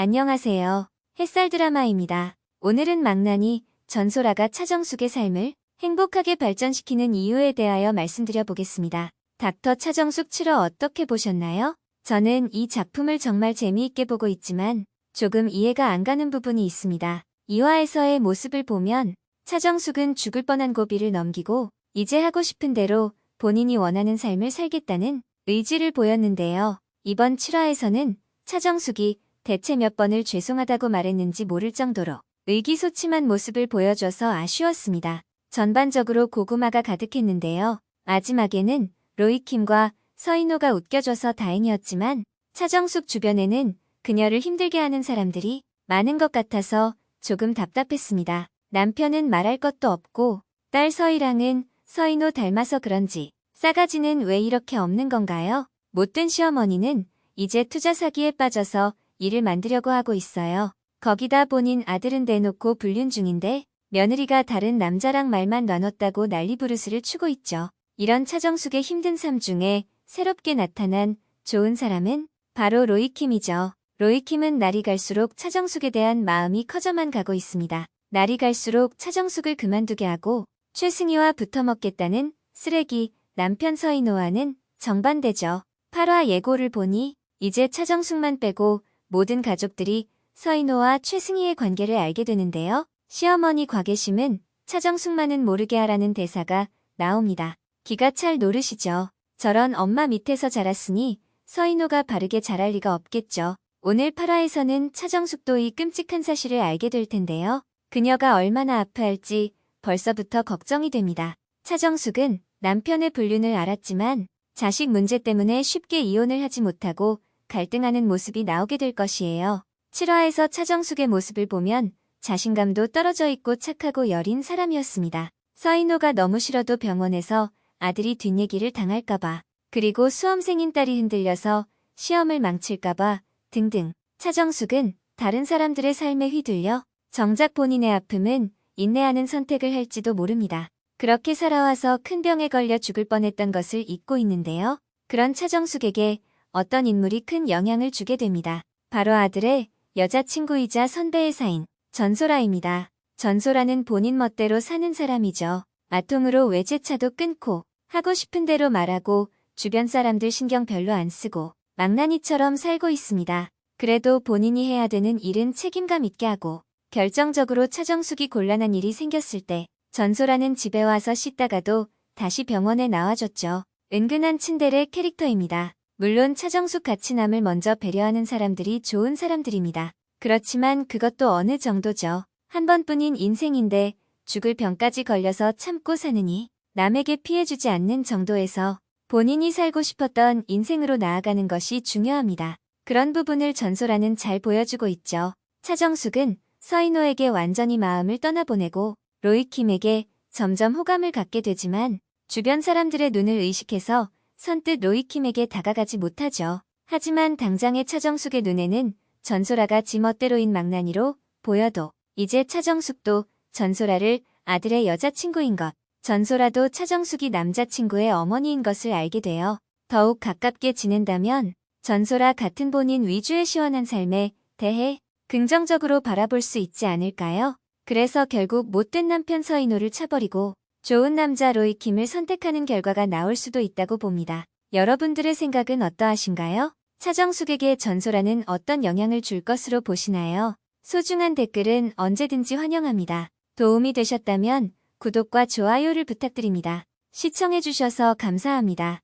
안녕하세요. 햇살 드라마입니다. 오늘은 망나니 전소라가 차정숙의 삶을 행복하게 발전시키는 이유에 대하여 말씀드려 보겠습니다. 닥터 차정숙 7화 어떻게 보셨나요? 저는 이 작품을 정말 재미있게 보고 있지만 조금 이해가 안 가는 부분이 있습니다. 2화에서의 모습을 보면 차정숙은 죽을 뻔한 고비를 넘기고 이제 하고 싶은 대로 본인이 원하는 삶을 살겠다는 의지를 보였는데요. 이번 7화에서는 차정숙이 대체 몇 번을 죄송하다고 말했는지 모를 정도로 의기소침한 모습을 보여줘서 아쉬웠습니다. 전반적으로 고구마가 가득했는데요. 마지막에는 로이킴과 서인호가 웃겨줘서 다행이었지만 차정숙 주변에는 그녀를 힘들게 하는 사람들이 많은 것 같아서 조금 답답했습니다. 남편은 말할 것도 없고 딸 서희랑은 서인호 닮아서 그런지 싸가지는 왜 이렇게 없는 건가요? 못된 시어머니는 이제 투자 사기에 빠져서 일을 만들려고 하고 있어요. 거기다 본인 아들은 대놓고 불륜 중인데 며느리가 다른 남자랑 말만 나눴다고 난리 부르스를 추고 있죠. 이런 차정숙의 힘든 삶 중에 새롭게 나타난 좋은 사람은 바로 로이킴이죠. 로이킴은 날이 갈수록 차정숙에 대한 마음이 커져만 가고 있습니다. 날이 갈수록 차정숙을 그만두게 하고 최승희와 붙어먹겠다는 쓰레기 남편 서인호와는 정반대죠. 8화 예고를 보니 이제 차정숙만 빼고 모든 가족들이 서인호와 최승희의 관계를 알게 되는데요. 시어머니 곽예심은 차정숙만은 모르게 하라는 대사가 나옵니다. 기가 찰 노릇이죠. 저런 엄마 밑에서 자랐으니 서인호가 바르게 자랄 리가 없겠죠. 오늘 8화에서는 차정숙도 이 끔찍한 사실을 알게 될 텐데요. 그녀가 얼마나 아파할지 벌써부터 걱정이 됩니다. 차정숙은 남편의 불륜을 알았지만 자식 문제 때문에 쉽게 이혼을 하지 못하고 갈등하는 모습이 나오게 될 것이에요. 7화에서 차정숙의 모습을 보면 자신감도 떨어져 있고 착하고 여린 사람이었습니다. 서인호가 너무 싫어도 병원에서 아들이 뒷얘기를 당할까봐 그리고 수험생인 딸이 흔들려서 시험을 망칠까봐 등등 차정숙은 다른 사람들의 삶에 휘둘려 정작 본인의 아픔은 인내하는 선택을 할지도 모릅니다. 그렇게 살아와서 큰 병에 걸려 죽을 뻔했던 것을 잊고 있는데요. 그런 차정숙에게 어떤 인물이 큰 영향을 주게 됩니다. 바로 아들의 여자친구이자 선배 의 사인 전소라입니다. 전소라는 본인 멋대로 사는 사람이죠. 마통으로 외제차도 끊고 하고 싶은 대로 말하고 주변 사람들 신경 별로 안 쓰고 망나니처럼 살고 있습니다. 그래도 본인이 해야 되는 일은 책임감 있게 하고 결정적으로 차정숙이 곤란한 일이 생겼을 때 전소라는 집에 와서 씻다가도 다시 병원에 나와줬죠. 은근한 친데레 캐릭터입니다. 물론 차정숙 같이 남을 먼저 배려하는 사람들이 좋은 사람들입니다. 그렇지만 그것도 어느 정도죠. 한 번뿐인 인생인데 죽을 병까지 걸려서 참고 사느니 남에게 피해주지 않는 정도에서 본인이 살고 싶었던 인생으로 나아가는 것이 중요합니다. 그런 부분을 전소라는 잘 보여주고 있죠. 차정숙은 서인호에게 완전히 마음을 떠나보내고 로이킴에게 점점 호감을 갖게 되지만 주변 사람들의 눈을 의식해서 선뜻 로이킴에게 다가가지 못하죠. 하지만 당장의 차정숙의 눈에는 전소라가 지멋대로인 망나니로 보여도 이제 차정숙도 전소라를 아들의 여자친구인 것, 전소라도 차정숙이 남자친구의 어머니인 것을 알게 되어 더욱 가깝게 지낸다면 전소라 같은 본인 위주의 시원한 삶에 대해 긍정적으로 바라볼 수 있지 않을까요? 그래서 결국 못된 남편 서인호를 차버리고 좋은 남자 로이킴을 선택하는 결과가 나올 수도 있다고 봅니다. 여러분들의 생각은 어떠하신가요? 차정숙에게 전소라는 어떤 영향을 줄 것으로 보시나요? 소중한 댓글은 언제든지 환영합니다. 도움이 되셨다면 구독과 좋아요를 부탁드립니다. 시청해주셔서 감사합니다.